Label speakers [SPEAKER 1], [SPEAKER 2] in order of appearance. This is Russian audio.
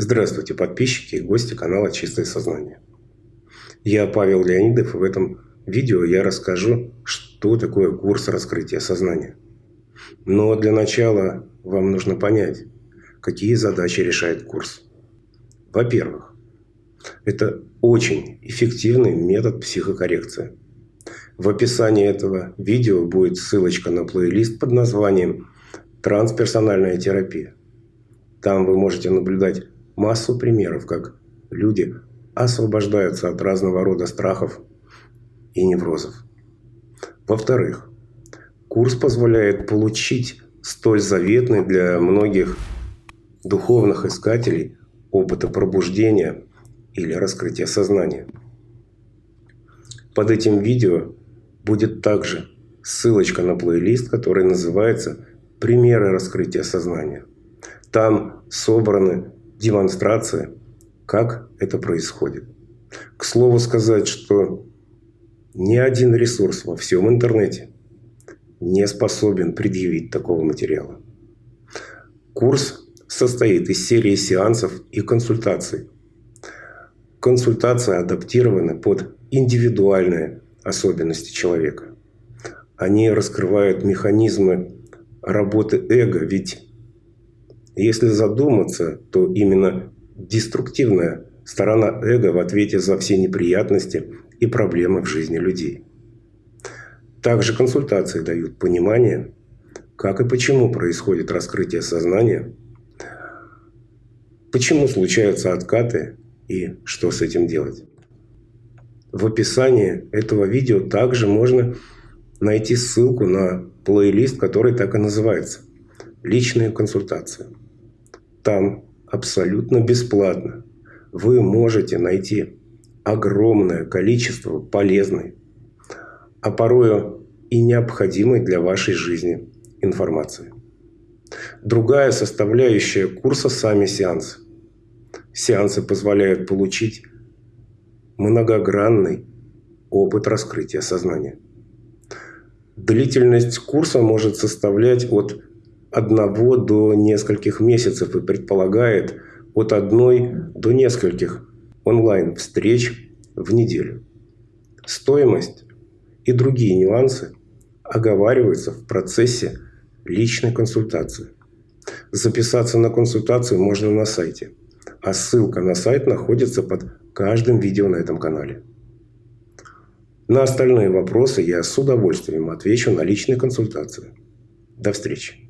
[SPEAKER 1] Здравствуйте, подписчики и гости канала «Чистое сознание». Я Павел Леонидов, и в этом видео я расскажу, что такое курс раскрытия сознания. Но для начала вам нужно понять, какие задачи решает курс. Во-первых, это очень эффективный метод психокоррекции. В описании этого видео будет ссылочка на плейлист под названием «Трансперсональная терапия». Там вы можете наблюдать массу примеров, как люди освобождаются от разного рода страхов и неврозов. Во-вторых, курс позволяет получить столь заветный для многих духовных искателей опыта пробуждения или раскрытия сознания. Под этим видео будет также ссылочка на плейлист, который называется «Примеры раскрытия сознания». Там собраны демонстрация, как это происходит. К слову сказать, что ни один ресурс во всем интернете не способен предъявить такого материала. Курс состоит из серии сеансов и консультаций. Консультации адаптированы под индивидуальные особенности человека. Они раскрывают механизмы работы эго, ведь если задуматься, то именно деструктивная сторона эго в ответе за все неприятности и проблемы в жизни людей. Также консультации дают понимание, как и почему происходит раскрытие сознания, почему случаются откаты и что с этим делать. В описании этого видео также можно найти ссылку на плейлист, который так и называется «Личные консультации». Там абсолютно бесплатно вы можете найти огромное количество полезной, а порою и необходимой для вашей жизни информации. Другая составляющая курса – сами сеансы. Сеансы позволяют получить многогранный опыт раскрытия сознания. Длительность курса может составлять от одного до нескольких месяцев и предполагает от одной до нескольких онлайн-встреч в неделю. Стоимость и другие нюансы оговариваются в процессе личной консультации. Записаться на консультацию можно на сайте, а ссылка на сайт находится под каждым видео на этом канале. На остальные вопросы я с удовольствием отвечу на личной консультации. До встречи!